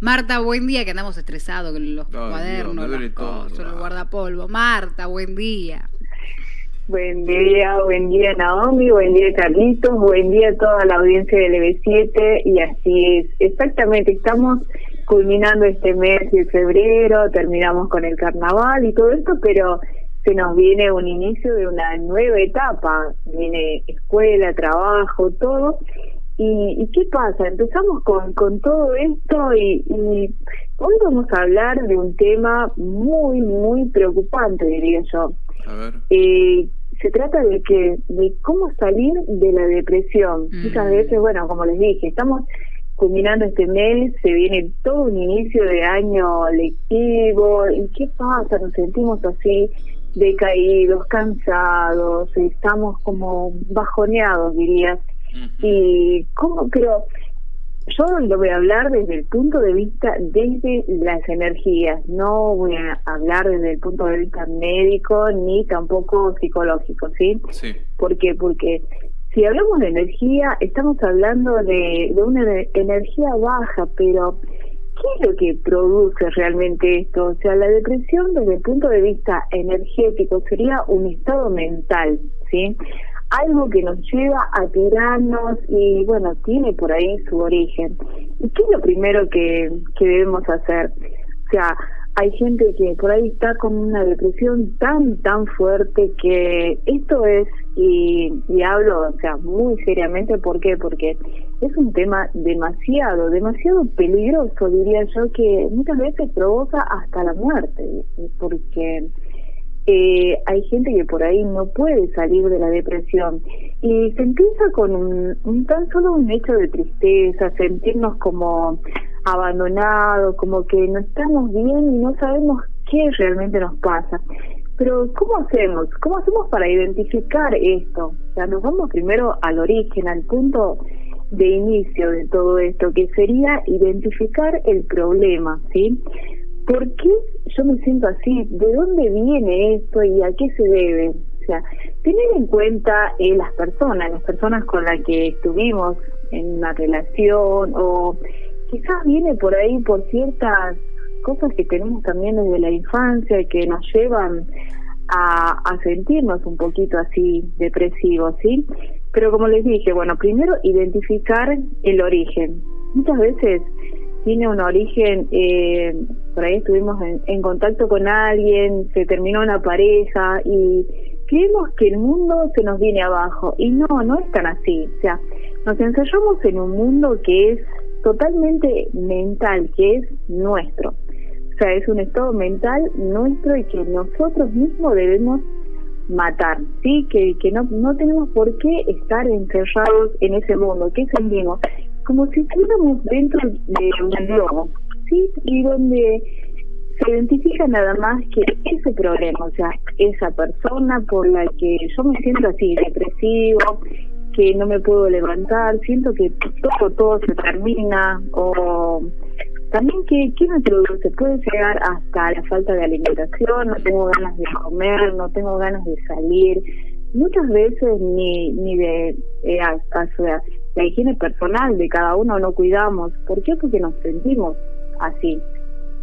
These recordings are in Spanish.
Marta, buen día, que andamos estresados con los cuadernos, las cosas, el guardapolvo. Marta, buen día. Buen día, buen día Naomi, buen día Carlitos, buen día a toda la audiencia del EB7 y así es, exactamente, estamos culminando este mes de febrero, terminamos con el carnaval y todo esto, pero se nos viene un inicio de una nueva etapa, viene escuela, trabajo, todo, ¿Y, qué pasa? Empezamos con, con todo esto y, hoy vamos a hablar de un tema muy, muy preocupante, diría yo. A ver. Eh, se trata de que de cómo salir de la depresión. Mm. Muchas veces, bueno, como les dije, estamos culminando este mes, se viene todo un inicio de año lectivo, ¿y qué pasa? Nos sentimos así decaídos, cansados, estamos como bajoneados, diría. Y cómo, pero yo lo voy a hablar desde el punto de vista desde las energías, no voy a hablar desde el punto de vista médico ni tampoco psicológico, ¿sí? Sí. ¿Por qué? Porque si hablamos de energía, estamos hablando de, de una energía baja, pero ¿qué es lo que produce realmente esto? O sea, la depresión desde el punto de vista energético sería un estado mental, ¿sí? Algo que nos lleva a tirarnos y bueno, tiene por ahí su origen. ¿Y qué es lo primero que, que debemos hacer? O sea, hay gente que por ahí está con una depresión tan, tan fuerte que esto es, y, y hablo, o sea, muy seriamente, ¿por qué? Porque es un tema demasiado, demasiado peligroso, diría yo, que muchas veces provoca hasta la muerte, porque eh, hay gente que por ahí no puede salir de la depresión y se empieza con un, tan solo un hecho de tristeza, sentirnos como abandonados, como que no estamos bien y no sabemos qué realmente nos pasa. Pero ¿cómo hacemos? ¿Cómo hacemos para identificar esto? O sea, nos vamos primero al origen, al punto de inicio de todo esto, que sería identificar el problema, ¿sí? ¿Por qué yo me siento así? ¿De dónde viene esto y a qué se debe? O sea, tener en cuenta eh, las personas, las personas con las que estuvimos en una relación o quizás viene por ahí por ciertas cosas que tenemos también desde la infancia que nos llevan a, a sentirnos un poquito así depresivos, ¿sí? Pero como les dije, bueno, primero identificar el origen. Muchas veces tiene un origen, eh, por ahí estuvimos en, contacto con alguien, se terminó una pareja y creemos que el mundo se nos viene abajo y no, no es tan así. O sea, nos encerramos en un mundo que es totalmente mental, que es nuestro. O sea, es un estado mental nuestro y que nosotros mismos debemos matar, ¿sí? Que, que no, no tenemos por qué estar encerrados en ese mundo. ¿Qué sentimos? como si estuviéramos dentro de un globo, Y donde se identifica nada más que ese problema, o sea, esa persona por la que yo me siento así, depresivo, que no me puedo levantar, siento que todo, todo se termina, o también que, ¿qué me produce? Puede llegar hasta la falta de alimentación, no tengo ganas de comer, no tengo ganas de salir, muchas veces ni, ni de eh, la higiene personal de cada uno no cuidamos. ¿Por qué? Porque nos sentimos así.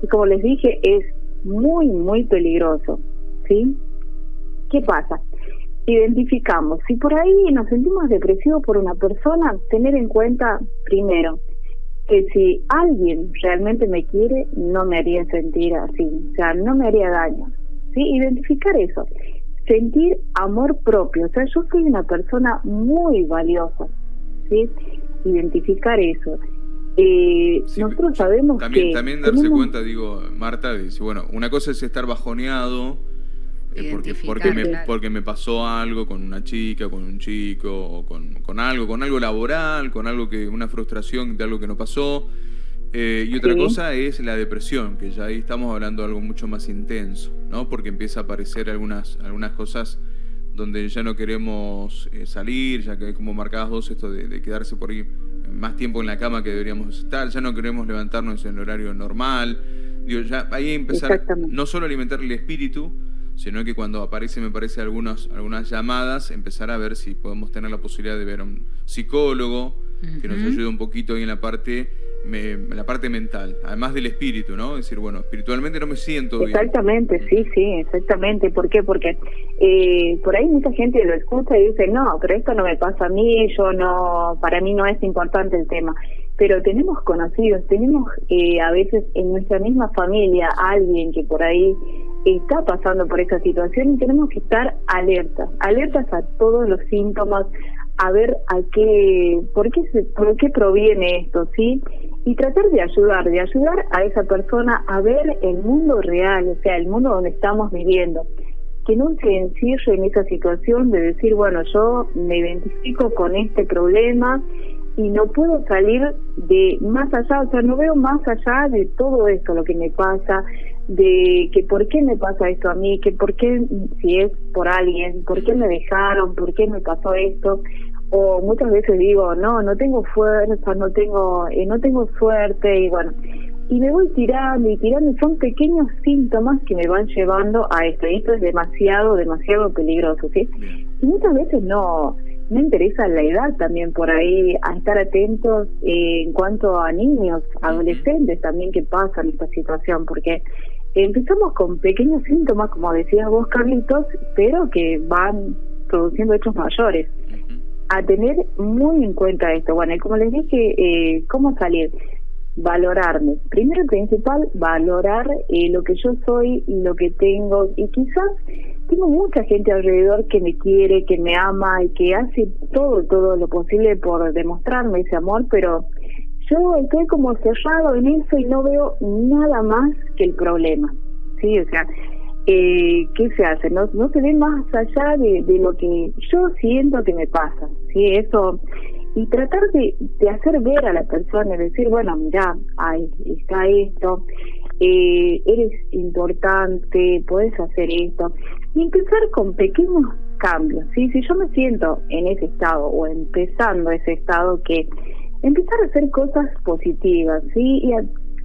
Y como les dije, es muy, muy peligroso. ¿Sí? ¿Qué pasa? Identificamos. Si por ahí nos sentimos depresivos por una persona, tener en cuenta primero que si alguien realmente me quiere, no me haría sentir así. O sea, no me haría daño. ¿Sí? Identificar eso. Sentir amor propio. O sea, yo soy una persona muy valiosa Identificar eso. Eh, nosotros sabemos también, que... También darse cuenta, digo, Marta, dice, bueno, una cosa es estar bajoneado eh, porque, porque, me, porque me pasó algo con una chica, con un chico, o con, con algo, con algo laboral, con algo que, una frustración de algo que no pasó. Eh, y otra cosa es la depresión, que ya ahí estamos hablando de algo mucho más intenso, ¿no? Porque empieza a aparecer algunas, algunas cosas donde ya no queremos eh, salir, ya que como marcabas vos esto de, quedarse por ahí más tiempo en la cama que deberíamos estar, ya no queremos levantarnos en el horario normal. Digo, ya ahí empezar no solo alimentar el espíritu, sino que cuando aparece, me parece, algunas, algunas llamadas, empezar a ver si podemos tener la posibilidad de ver a un psicólogo, que nos ayude un poquito ahí en la parte la parte mental, además del espíritu, ¿no? Es decir, bueno, espiritualmente no me siento bien. Exactamente, sí, sí, exactamente. ¿Por qué? Porque eh, por ahí mucha gente lo escucha y dice, no, pero esto no me pasa a mí, yo no, para mí no es importante el tema. Pero tenemos conocidos, tenemos eh, a veces en nuestra misma familia alguien que por ahí está pasando por esa situación y tenemos que estar alertas, alertas a todos los síntomas, a ver a qué, por qué, se, por qué proviene esto, ¿sí? Y tratar de ayudar, de ayudar a esa persona a ver el mundo real, o sea, el mundo donde estamos viviendo. Que no se encierre en esa situación de decir, bueno, yo me identifico con este problema y no puedo salir de más allá, o sea, no veo más allá de todo esto, lo que me pasa, de que por qué me pasa esto a mí, que por qué, si es por alguien, por qué me dejaron, por qué me pasó esto, o muchas veces digo, no, no tengo fuerza, no tengo, eh, no tengo suerte, y bueno, y me voy tirando y tirando, y son pequeños síntomas que me van llevando a esto, y esto es demasiado, demasiado peligroso, ¿sí? Y muchas veces no, me interesa la edad también por ahí, a estar atentos eh, en cuanto a niños, adolescentes también que pasan esta situación, porque empezamos con pequeños síntomas, como decías vos, Carlitos, pero que van produciendo hechos mayores a tener muy en cuenta esto. Bueno, y como les dije, eh, ¿cómo salir? Valorarme. Primero y principal, valorar eh, lo que yo soy y lo que tengo. Y quizás tengo mucha gente alrededor que me quiere, que me ama y que hace todo, todo lo posible por demostrarme ese amor, pero yo estoy como cerrado en eso y no veo nada más que el problema. Sí, o sea, eh, ¿qué se hace? No, no se ve más allá de, de, lo que yo siento que me pasa, ¿sí? Eso, y tratar de, de hacer ver a la persona, decir, bueno, mira, ahí está esto, eh, eres importante, puedes hacer esto, y empezar con pequeños cambios, ¿sí? Si yo me siento en ese estado o empezando ese estado que empezar a hacer cosas positivas, ¿sí? Y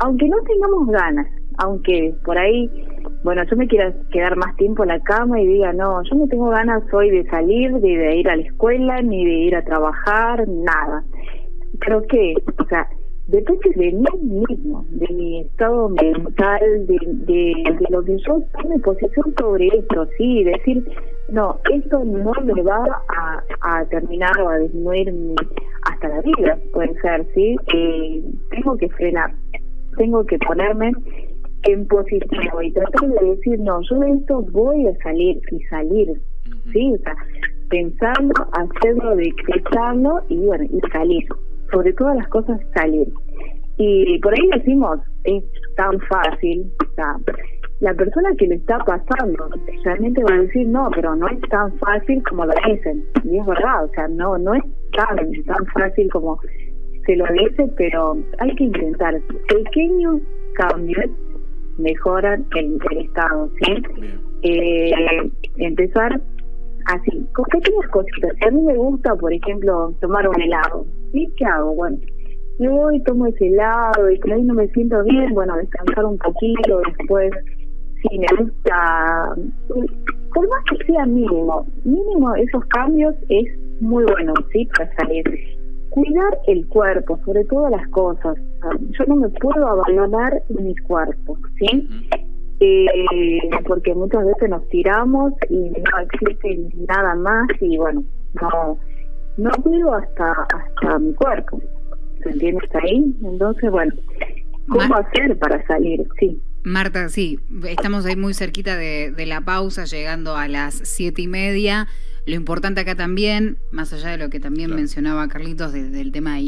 aunque no tengamos ganas, aunque por ahí, bueno, yo me quiera quedar más tiempo en la cama y diga, no, yo no tengo ganas hoy de salir, de, ir a la escuela, ni de ir a trabajar, nada. Creo que, o sea, depende de mí mismo, de mi estado mental, de, de, lo que yo tome posición sobre esto, sí, decir, no, esto no me va a, terminar o a disminuir hasta la vida, puede ser, sí, eh, tengo que frenar, tengo que ponerme en positivo y tratar de decir, no, yo de esto voy a salir y salir, ¿sí? O sea, pensando, hacerlo, decretarlo y bueno, y salir. Sobre todas las cosas, salir. Y por ahí decimos, es tan fácil, o sea, la persona que le está pasando realmente va a decir, no, pero no es tan fácil como lo dicen. Y es verdad, o sea, no, no es tan, tan fácil como se lo dice, pero hay que intentar pequeños cambios mejoran el, estado, ¿sí? Eh, empezar así, con pequeñas cositas. a mí me gusta, por ejemplo, tomar un helado, ¿sí? ¿Qué hago? Bueno, yo voy, tomo ese helado y por ahí no me siento bien, bueno, descansar un poquito, después, si me gusta, por más que sea mínimo, mínimo esos cambios es muy bueno, ¿sí? Para salir cuidar el cuerpo, sobre todas las cosas. Yo no me puedo abandonar mis cuerpos, ¿sí? Eh, porque muchas veces nos tiramos y no existe nada más y bueno, no no cuido hasta hasta mi cuerpo. ¿Se entiende ahí? Entonces, bueno, ¿cómo hacer para salir? Sí. Marta, sí, estamos ahí muy cerquita de, de la pausa, llegando a las siete y media. Lo importante acá también, más allá de lo que también mencionaba Carlitos del tema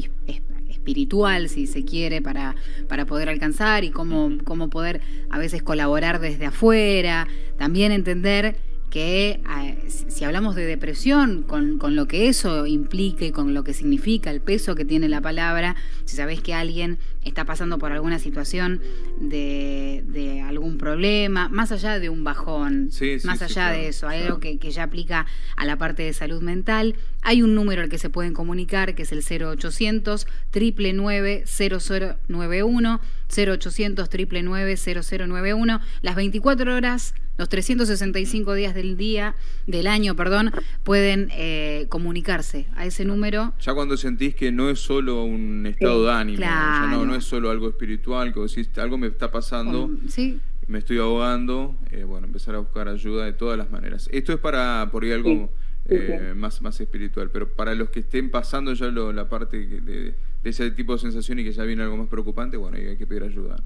espiritual, si se quiere, para, para poder alcanzar y cómo, cómo poder a veces colaborar desde afuera, también entender que eh, si hablamos de depresión, con, con, lo que eso implica y con lo que significa, el peso que tiene la palabra, si sabés que alguien está pasando por alguna situación de, de algún problema, más allá de un bajón, más allá de eso, hay algo que, que, ya aplica a la parte de salud mental, hay un número al que se pueden comunicar, que es el 0800 999 0091 0800 0091 las 24 horas, los 365 días del día, del año, perdón, pueden eh, comunicarse a ese número. Ya cuando sentís que no es solo un estado de ánimo, ya no, no es solo algo espiritual, que decís, algo me está pasando. sí me estoy ahogando, eh, bueno, empezar a buscar ayuda de todas las maneras. Esto es para, por ahí algo eh, más, más espiritual, pero para los que estén pasando ya la parte de, ese tipo de sensación y que ya viene algo más preocupante, bueno, hay, que pedir ayuda.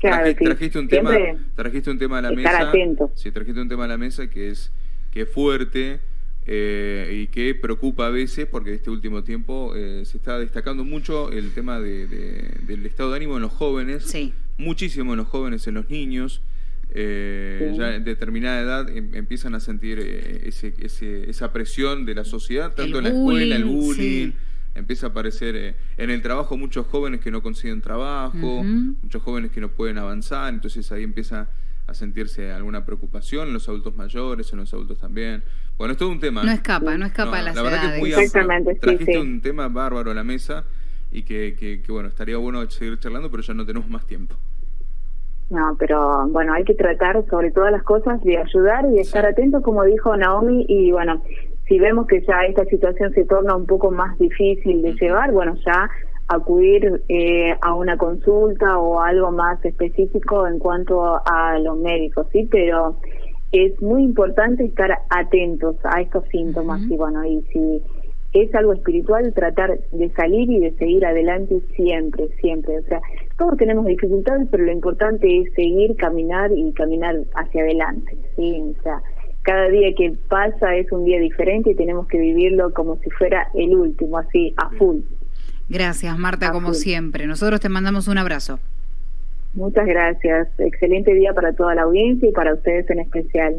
trajiste, un tema, trajiste un tema a la mesa. Sí, trajiste un tema a la mesa que es, que es fuerte. Eh, y que preocupa a veces porque este último tiempo eh, se está destacando mucho el tema de, del estado de ánimo en los jóvenes, muchísimo en los jóvenes, en los niños. Eh, ya en determinada edad em, empiezan a sentir eh, ese, esa presión de la sociedad, tanto en la escuela, el bullying. Empieza a aparecer eh, en el trabajo muchos jóvenes que no consiguen trabajo, muchos jóvenes que no pueden avanzar, entonces ahí empieza a sentirse alguna preocupación en los adultos mayores, en los adultos también. Bueno, es todo un tema. No escapa, no escapa a las La verdad que es muy amplio. Trajiste un tema bárbaro a la mesa y que, que, que, bueno, estaría bueno seguir charlando, pero ya no tenemos más tiempo. No, pero bueno, hay que tratar sobre todas las cosas de ayudar y estar atentos, como dijo Naomi, y bueno, si vemos que ya esta situación se torna un poco más difícil de llevar, bueno, ya acudir eh, a una consulta o algo más específico en cuanto a los médicos, ¿sí? Pero es muy importante estar atentos a estos síntomas y bueno, y si es algo espiritual tratar de salir y de seguir adelante siempre, siempre. O sea, todos tenemos dificultades, pero lo importante es seguir, caminar y caminar hacia adelante. ¿sí? O sea, cada día que pasa es un día diferente y tenemos que vivirlo como si fuera el último, así, a full. Gracias, Marta, como siempre. Nosotros te mandamos un abrazo. Muchas gracias. Excelente día para toda la audiencia y para ustedes en especial.